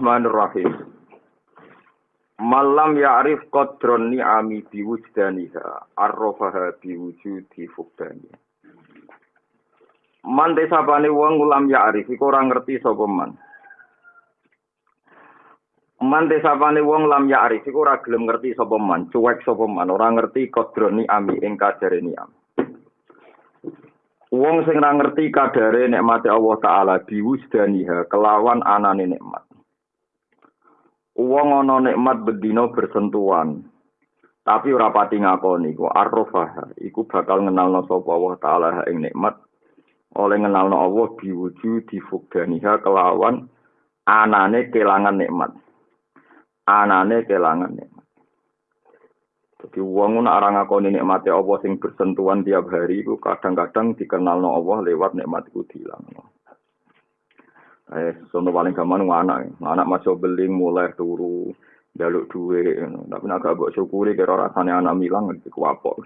Bismillahirrahmanirrahim. Malam ya'rif qadron ni'ami biwujdaniha arrofaha biwujudi fukdani. Man desapane wong ulam ya'rif iku ora ngerti sapa man. Man desapane wong lam ya'rif iku ora gelem ngerti sapa man, cuek sapa man, ora ngerti qadron ni'ami ing kadare ni'am. Wong sing ora ngerti kadare nikmate Allah taala biwujdaniha kelawan anane nikmat. Wong ana nikmat bedino bersentuhan. Tapi ora pati ngakoni ku arrofah iku bakal ngenalno sapa Allah taala ing nikmat oleh ngenalno Allah diwujud difugdaniha kelawan anane kelangan nikmat. Anane kelangan nikmat. Jadi wong ora ngakoni nikmate Allah sing bersentuhan tiap hari iku kadang-kadang dikenalno Allah lewat nikmat iku dilangno. Eh, sono paling gampang anak, anak masuk beli mulai turu, jaluk duit, tapi nak gak buat syukuri kira rasanya anak milang itu apa?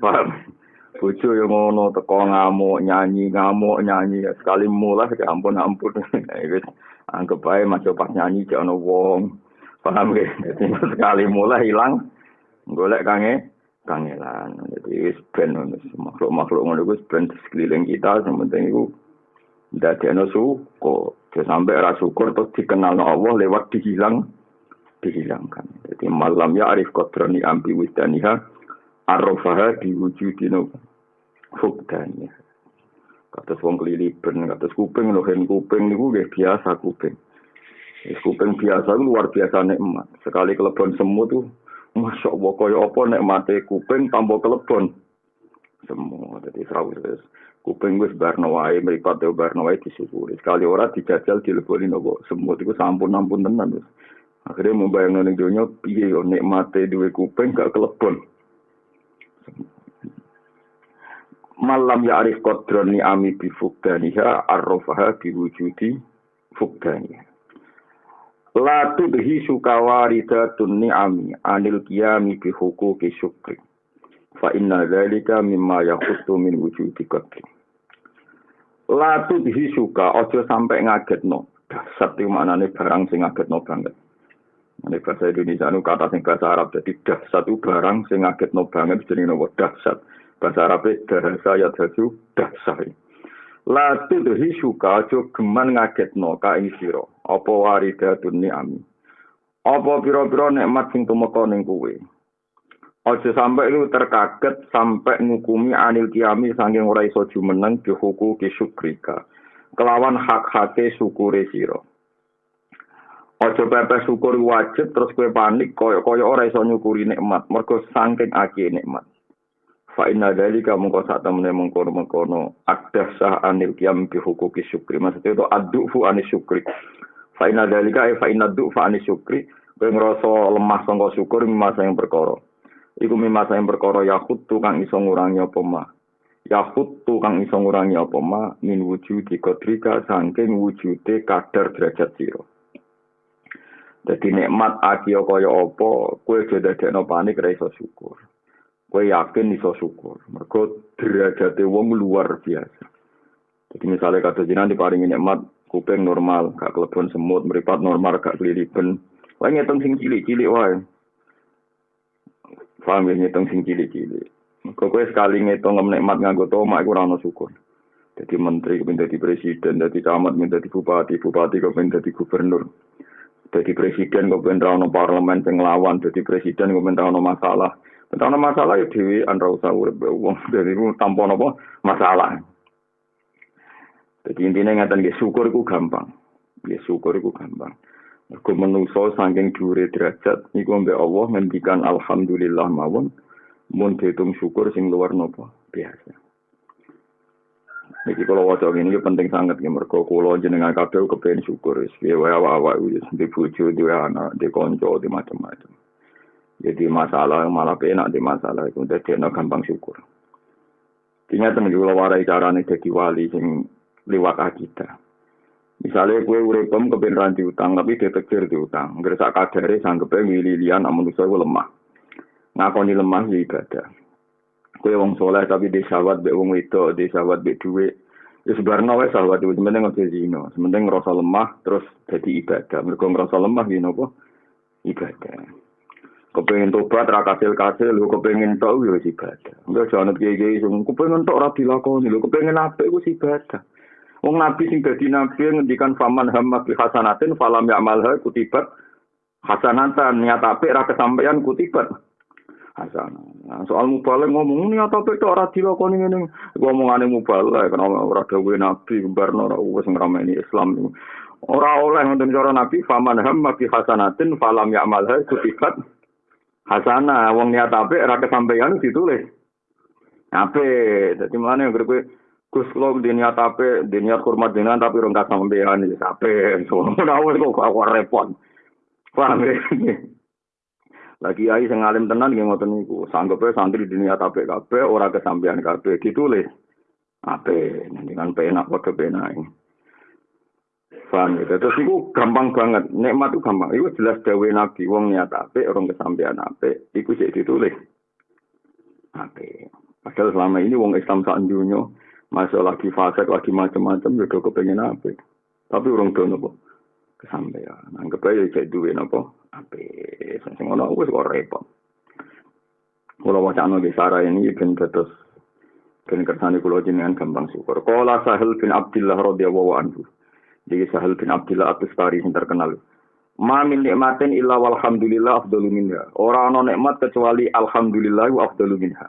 Paham? Bojo yang ngono teko ngamuk nyanyi ngamuk nyanyi sekali mulai ke ampun ampun, anggap baik masuk pas nyanyi jangan wong, paham ya? Jadi sekali mulai hilang, golek kange kangelan. Jadi ben makhluk makhluk ngono itu ben sekeliling kita, yang penting itu ndadekno syukur. Sampai ra syukur terus dikenal Allah lewat dihilang dihilangkan. Jadi malam ya arif kodrani ambi wisdaniha arrofaha diwujudino fukdaniha. Katus wong kelilipan, katus kuping, lohen kuping niku nggih biasa kuping. Kuping biasa luar biasa nikmat. Sekali kelebon semut tuh Masya Allah, kaya apa nikmate kuping tanpa kelebon. Semua, jadi serawis kuping wis barno wae mripat yo wae disyukuri. Sekali ora dijajal dileboni nopo. Semut iku sampun ampun tenan wis akhirnya membayang ning donya piye yo nikmate duwe kuping gak kelebon. Malam ya arif kodroni ami bi fukdaniha arrofaha bi wujudi fukdaniha la tudhi sukawarida tunni ami anil kiami bi hukuki syukri fa inna dzalika mimma yakhuttu min wujudi qadri Latu dihi suka, ojo sampai ngagetno. Dasar itu maknanya barang sing ngagetno banget. Ini bahasa Indonesia itu kata sing bahasa Arab. Jadi dasar itu barang sing ngagetno banget. Jadi nopo dasar. Bahasa Arab itu dahasa ya dasu dasar. Latu dihi suka, ojo geman ngagetno ka ing siro. Apa waridatun ni'ami. Apa piro-piro nikmat sing tumeka ning kuwe. Ojo sampai lu terkaget sampai ngukumi anil kiami saking ora iso jumeneng dihuku ki syukrika. Kelawan hak-hake syukure sira. Ojo pepe syukur wajib terus kue panik koyo-koyo ora iso nyukuri nikmat mergo saking aki nikmat. Fa inna dalika mungko sak temene mengkono-mengkono adah sah anil kiam bi hukuki syukri. Maksudnya itu adufu anis syukri. Fa inna dalika fa inna fa anis syukri. Kowe ngrasa lemah sangka syukur masa yang perkara. iku mimasa yang perkara yahut kang iso ngurangi apa ma? Yahut kang iso ngurangi apa ma? Min wujudi kodrika sangking wujude kadar derajat siro jadi nikmat akio kaya apa kue jeda dekno panik iso syukur. Kue yakin iso syukur. Mereka derajat wong luar biasa. Jadi misalnya kata jinan diparingi nikmat kuping normal gak kelebon semut meripat normal gak kelilipan Wah ngitung sing cilik-cilik wae. Paham ya ngitung sing cilik-cilik. Kok kowe sekali ngitung nikmat nganggo tomak iku ora ono syukur. Jadi menteri kemudian jadi presiden, jadi camat, kemudian jadi bupati, bupati kemudian jadi gubernur. Jadi presiden kemudian ono parlemen sing lawan, jadi presiden kemudian ono masalah. Entah ono masalah ya dewi anda usah urip wong dari itu tanpa apa masalah. Jadi intinya ngatakan ya syukur itu gampang. Ya syukur itu gampang. Mergo menungso saking dhuwure derajat niku mbek Allah ngendikan alhamdulillah mawon mun dihitung syukur sing luar nopo biasa. Niki kalau waca ini penting sangat ya mergo kula jenengan kabeh kepen syukur wis piye wae awak-awak wis di bojo di anak di kanca di macam-macam. Jadi masalah malah enak di masalah itu dadi gampang syukur. Ternyata temen kula warai carane dadi wali sing liwat akidah. Misalnya kue uripem kepen ranti utang, tapi detektir di utang. Ngerasa kadare sanggepe milih lian, namun itu lemah. ngakoni lemah ya ibadah. Kowe wong soleh tapi di sahabat be wong itu, di sahabat be duit. Ya sebenarnya wae sahabat itu sementing ngono zina, sementing ngerasa lemah terus jadi ibadah. Mergo ngerasa lemah ya napa? Ibadah. Kepengen tobat ra kasil-kasil, lu kepengen tok ya ibadah. Enggak jangan kiai-kiai sing kepengen tok ra dilakoni, lu kepengen apik ku ibadah. Wong nabi sing dadi nabi ngendikan faman hamma bi hasanatin falam ya'malha kutibat hasanatan niat apik ra kesampaian kutibat hasanah. Nah, soal mubalek ngomong niat apik tok ora dilakoni ngene. Ngomongane mubalek kenapa ora dawuhe nabi barno ora wis ngrameni Islam. Ora oleh ngoten cara nabi faman hamma bi hasanatin falam ya'malha kutibat Hasana, wong niat apik ora kesampaian ditulis. Apik, dadi anggere kowe Gus kula apik, di niat hormat dengan tapi ora kesampaian iki apik. Ora wis kok kok repot. Paham ya? Lagi ai sing alim tenan nggih ngoten niku. Sanggepe santri niat apik kabeh ora kesampaian kabeh ditulis. Apik, dengan penak padha penak. Paham gitu. Terus itu gampang banget. Nikmat itu gampang. Itu jelas dawe Nabi. Wong niat ape, orang kesampean ape. Itu sih ditulis. Ape. Padahal selama ini wong Islam sak dunia masuk lagi fasik lagi macam-macam juga ya kepengen ape. Tapi orang do nopo kesampean. Anggap aja cek duwe nopo ape. Sing ngono wis kok repot. Wacana di Sarah ini ben terus ben kersane kula jenengan gampang syukur. Qala Sahal bin Abdullah radhiyallahu anhu. Jadi Sahal bin Abdullah atas tari yang terkenal. Ma min nikmatin illa walhamdulillah afdalu minha. Ora ana nikmat kecuali alhamdulillah wa afdalu minha.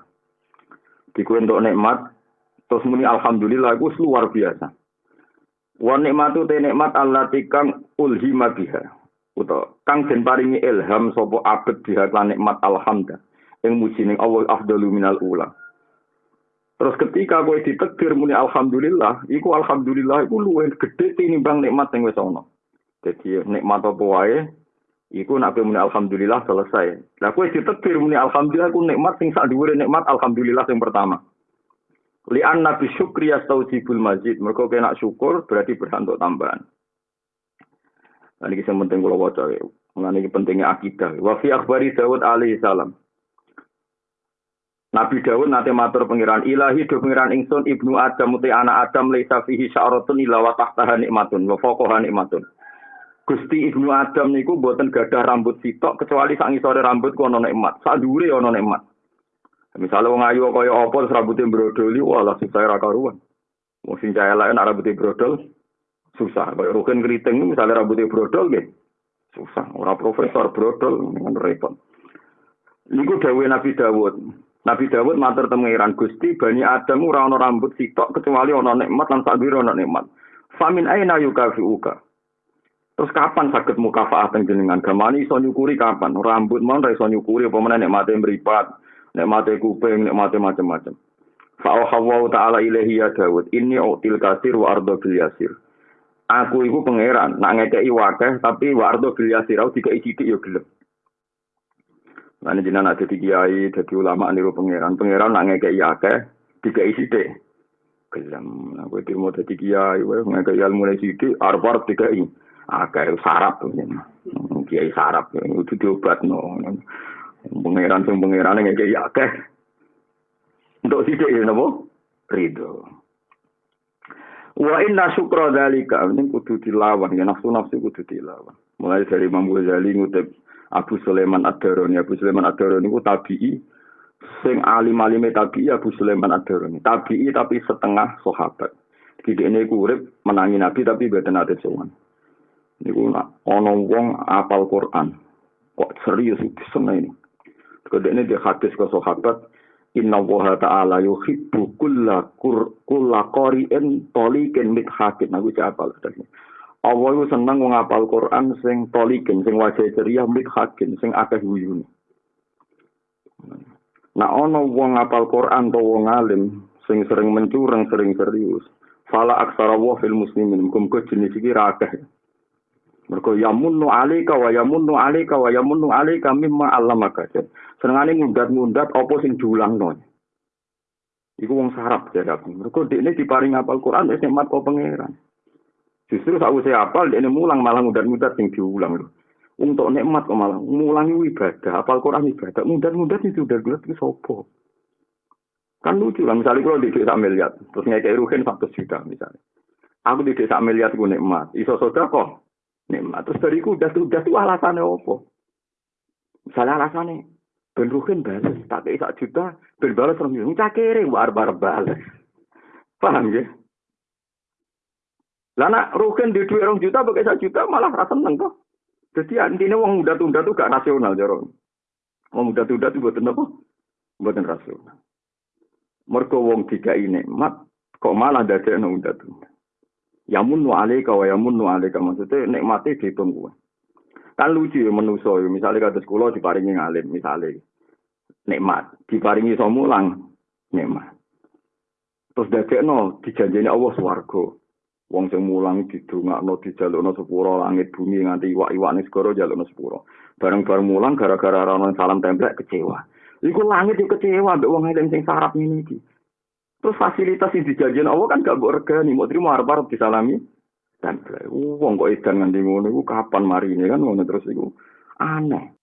Diku untuk nikmat terus muni alhamdulillah itu luar biasa. Wa nikmatu te nikmat allati kang ulhima biha. Uta kang den paringi ilham sapa abet biha lan nikmat alhamdulillah. Ing muji ning Allah afdalu minal ula. Terus ketika gue ditegir muni alhamdulillah, iku alhamdulillah iku luwih gedhe tinimbang nikmat sing wis ana. Jadi nikmat apa wae iku nek muni alhamdulillah selesai. Lah kowe ditegir muni alhamdulillah iku nikmat sing sak dhuwure nikmat alhamdulillah sing pertama. Li anna bi syukri yastaujibul mazid. Mergo kena syukur berarti berhak untuk tambahan. Nah, ini yang penting kalau waca ya. Mengenai pentingnya akidah. Wa fi akhbari Dawud alaihi salam. Nabi Dawud nate matur pengiran ilahi do pengiran ingsun ibnu Adam uti anak Adam laisa fihi sya'ratun illa wa tahtaha nikmatun wa fawqaha nikmatun. Gusti ibnu Adam niku boten gadah rambut sitok kecuali sak ngisore rambut ku ana nikmat, sak dhuwure nikmat. Misalnya wong ayu kaya apa terus rambutnya brodoli, wah lah susah ra karuan. Wong sing cahaya lain rambutnya brodol susah. Kaya rugen keriting misalnya rambutnya brodol nggih. Susah, ora profesor brodol repot. Niku dawuhe Nabi Dawud. Nabi Dawud matur temengiran Gusti Bani Adam ora ana rambut sitok kecuali ana nikmat lan sak ana nikmat. Famin aina yukafiuka. Terus kapan sakit mukafaah jenengan? Gamani iso nyukuri kapan? Rambut mau ora iso nyukuri apa meneh nikmate mripat, nikmate kuping, nikmate macam-macam. Fa'ahawu ta'ala ilahi ya Dawud, ini util kasir wa ardo yasir. Aku iku pangeran, nak ngekei wakeh, tapi wa ardo bil yasir, aku dikai sidik ya gelem. Lan jenengan ada di kiai, jadi ulama niru pangeran. Pangeran nak ngekei akeh, dikai sithik. Gelem. Nah, kowe dirmo dadi kiai, ngekei ilmu sithik, arep-arep dikai. Akeh sarap. Kiai sarap itu diobatno. Pangeran sing pangeran ngekei akeh. Untuk sithik ya napa? Ridho. Wa inna syukra dzalika ini kudu dilawan ya nafsu nafsu kudu dilawan. Mulai dari Imam Ghazali ngutip Abu Sulaiman Ad-Darani. Abu Sulaiman Ad-Darani itu tabi'i sing alim-alime tabi'i Abu Sulaiman Ad-Darani. Tabi'i tapi setengah sahabat. Jadi ini urip menangi Nabi tapi beda nate sowan. Niku ana wong apal Quran. Kok serius seneng ini. Kedene dia hadis ke sahabat Inna wa ta'ala yuhibbu kulla kulla qari'in tolikin mithakin. Aku siapa tadi. Allah itu seneng ngapal Quran sing tolikin, sing wajah ceria, hakin, sing akeh wuyune. Nah, ono wong ngapal Quran to wong alim, sing sering mencurang, sering serius. Fala aksara wa fil muslimin, muga jenis iki ra akeh. Mergo yamunnu alika wa yamunnu alika wa yamunnu alika mimma allamaka. Senengane ngundat-ngundat apa sing diulangno. Iku wong sarap jare aku. Mergo dekne diparing ngapal Quran wis nikmat kok pangeran. Justru saya apal, dia mulang malah mudah-mudah sing diulang loh. Untuk nikmat kok malah ngulangi ibadah, apal Quran ibadah, mudah-mudah itu udah gelas itu sopo. Kan lucu lah, misalnya kalau di desa miliar, terus ngekei ruhin satu juta misalnya. Aku di desa miliar gue nikmat, iso soda kok nikmat. Terus dari udah tuh udah tuh alasannya apa? Misalnya alasannya, ben ruhin balas, tak kei sak juta, ben orang bilang, cakere, war-war balas. Paham ya? Lah nak rugen di orang juta pakai satu juta malah rasa seneng kok. Jadi intinya uang muda tunda tuh gak nasional jaron. Uang muda tunda tuh buatan apa? Buatan rasional. Mereka wong tiga ini mat kok malah uang muda tunda. Yamun nu alika wa yamun nu alika maksudnya nikmati dihitung gue. Kan lucu ya menuso ya. Misalnya kata sekolah diparingi ngalim misalnya. Nikmat. Diparingi somulang. Nikmat. Terus dadekno dijanjeni Allah swarga. Wong sing mulang didongakno dijalukno sepuro langit bumi nganti iwak-iwak ning segara jalukno sepuro. Bareng-bareng mulang gara-gara ana salam templek kecewa. Iku langit yo kecewa mbek wong eling sing sarap ngene iki. Terus fasilitas sing dijanjeni Allah kan gak regani, mau terima arep-arep disalami. Templek. Wong kok edan nganti ngono iku kapan mari ini kan ngono terus iku aneh.